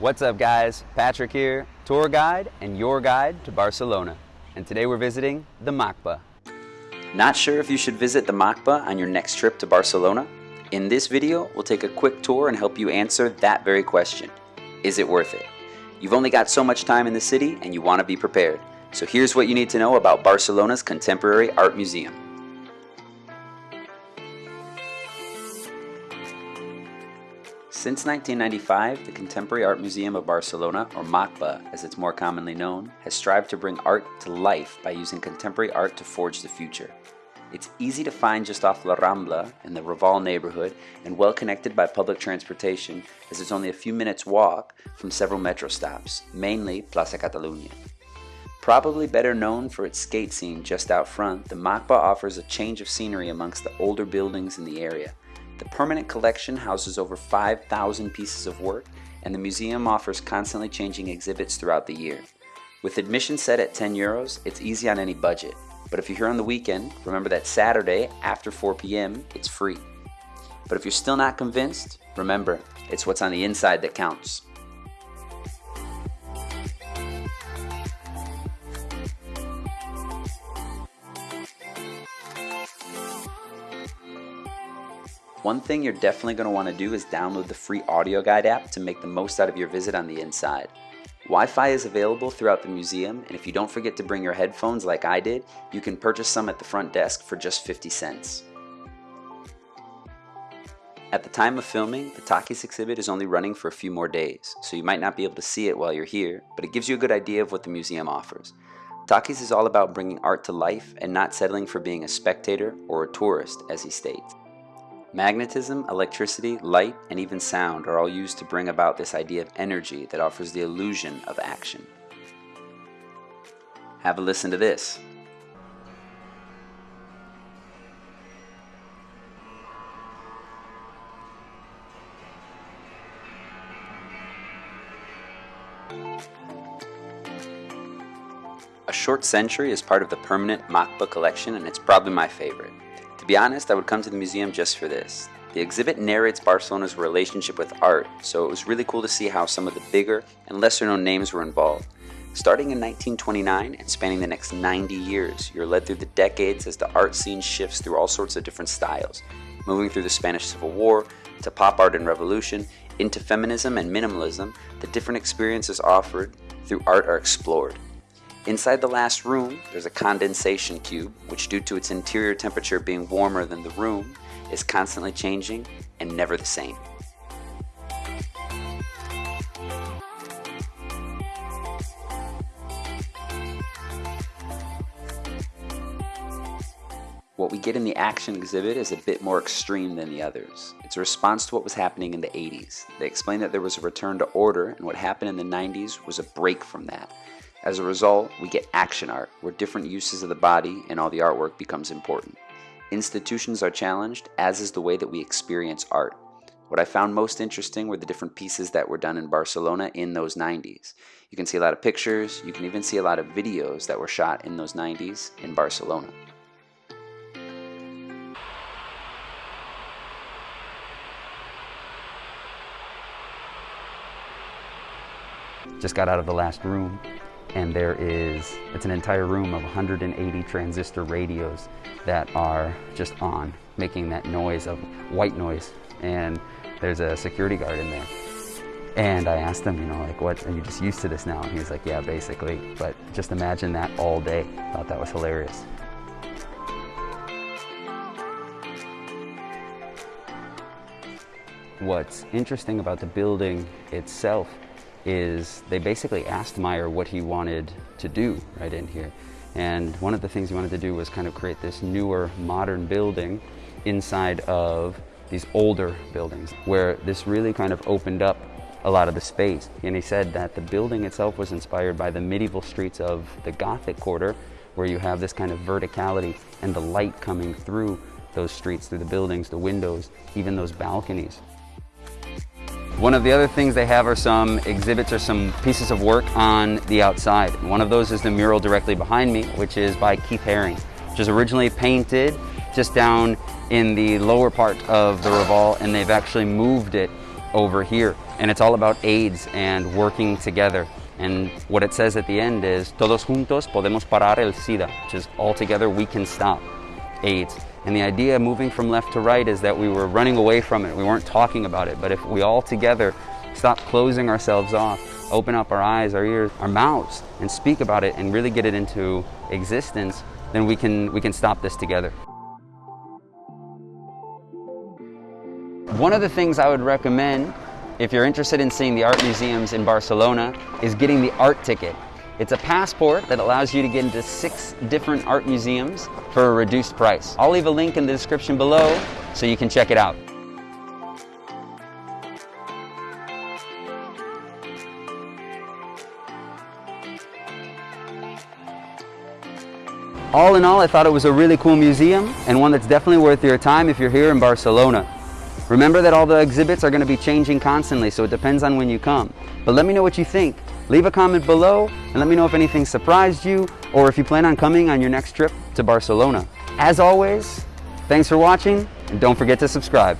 What's up guys? Patrick here, tour guide and your guide to Barcelona. And today we're visiting the MACBA. Not sure if you should visit the MACBA on your next trip to Barcelona? In this video, we'll take a quick tour and help you answer that very question. Is it worth it? You've only got so much time in the city and you want to be prepared. So here's what you need to know about Barcelona's Contemporary Art Museum. Since 1995, the Contemporary Art Museum of Barcelona, or MACBA as it's more commonly known, has strived to bring art to life by using contemporary art to forge the future. It's easy to find just off La Rambla in the Raval neighborhood and well connected by public transportation as it's only a few minutes walk from several metro stops, mainly Plaza Catalunya. Probably better known for its skate scene just out front, the MACBA offers a change of scenery amongst the older buildings in the area, the permanent collection houses over 5,000 pieces of work, and the museum offers constantly changing exhibits throughout the year. With admission set at 10 euros, it's easy on any budget. But if you're here on the weekend, remember that Saturday after 4 p.m., it's free. But if you're still not convinced, remember, it's what's on the inside that counts. One thing you're definitely going to want to do is download the free audio guide app to make the most out of your visit on the inside. Wi-Fi is available throughout the museum, and if you don't forget to bring your headphones like I did, you can purchase some at the front desk for just 50 cents. At the time of filming, the Takis exhibit is only running for a few more days, so you might not be able to see it while you're here, but it gives you a good idea of what the museum offers. Takis is all about bringing art to life and not settling for being a spectator or a tourist, as he states. Magnetism, electricity, light, and even sound are all used to bring about this idea of energy that offers the illusion of action. Have a listen to this. A Short Century is part of the permanent MACBA collection and it's probably my favorite. To be honest, I would come to the museum just for this. The exhibit narrates Barcelona's relationship with art, so it was really cool to see how some of the bigger and lesser known names were involved. Starting in 1929 and spanning the next 90 years, you're led through the decades as the art scene shifts through all sorts of different styles, moving through the Spanish Civil War, to pop art and revolution, into feminism and minimalism, the different experiences offered through art are explored. Inside the last room, there's a condensation cube, which due to its interior temperature being warmer than the room, is constantly changing and never the same. What we get in the action exhibit is a bit more extreme than the others. It's a response to what was happening in the 80s. They explain that there was a return to order and what happened in the 90s was a break from that. As a result, we get action art, where different uses of the body and all the artwork becomes important. Institutions are challenged, as is the way that we experience art. What I found most interesting were the different pieces that were done in Barcelona in those 90s. You can see a lot of pictures, you can even see a lot of videos that were shot in those 90s in Barcelona. Just got out of the last room and there is, it's an entire room of 180 transistor radios that are just on, making that noise of white noise. And there's a security guard in there. And I asked him, you know, like, what, are you just used to this now? And he's like, yeah, basically. But just imagine that all day. Thought that was hilarious. What's interesting about the building itself is they basically asked Meier what he wanted to do right in here. And one of the things he wanted to do was kind of create this newer, modern building inside of these older buildings, where this really kind of opened up a lot of the space. And he said that the building itself was inspired by the medieval streets of the Gothic quarter, where you have this kind of verticality and the light coming through those streets, through the buildings, the windows, even those balconies. One of the other things they have are some exhibits or some pieces of work on the outside. One of those is the mural directly behind me, which is by Keith Haring, which was originally painted just down in the lower part of the Raval, and they've actually moved it over here. And it's all about AIDS and working together. And what it says at the end is, todos juntos podemos parar el SIDA, which is all together we can stop AIDS. And the idea moving from left to right is that we were running away from it. We weren't talking about it. But if we all together stop closing ourselves off, open up our eyes, our ears, our mouths, and speak about it and really get it into existence, then we can, we can stop this together. One of the things I would recommend if you're interested in seeing the art museums in Barcelona is getting the art ticket. It's a passport that allows you to get into six different art museums for a reduced price. I'll leave a link in the description below so you can check it out. All in all, I thought it was a really cool museum and one that's definitely worth your time if you're here in Barcelona. Remember that all the exhibits are going to be changing constantly, so it depends on when you come. But let me know what you think. Leave a comment below and let me know if anything surprised you or if you plan on coming on your next trip to Barcelona. As always, thanks for watching and don't forget to subscribe.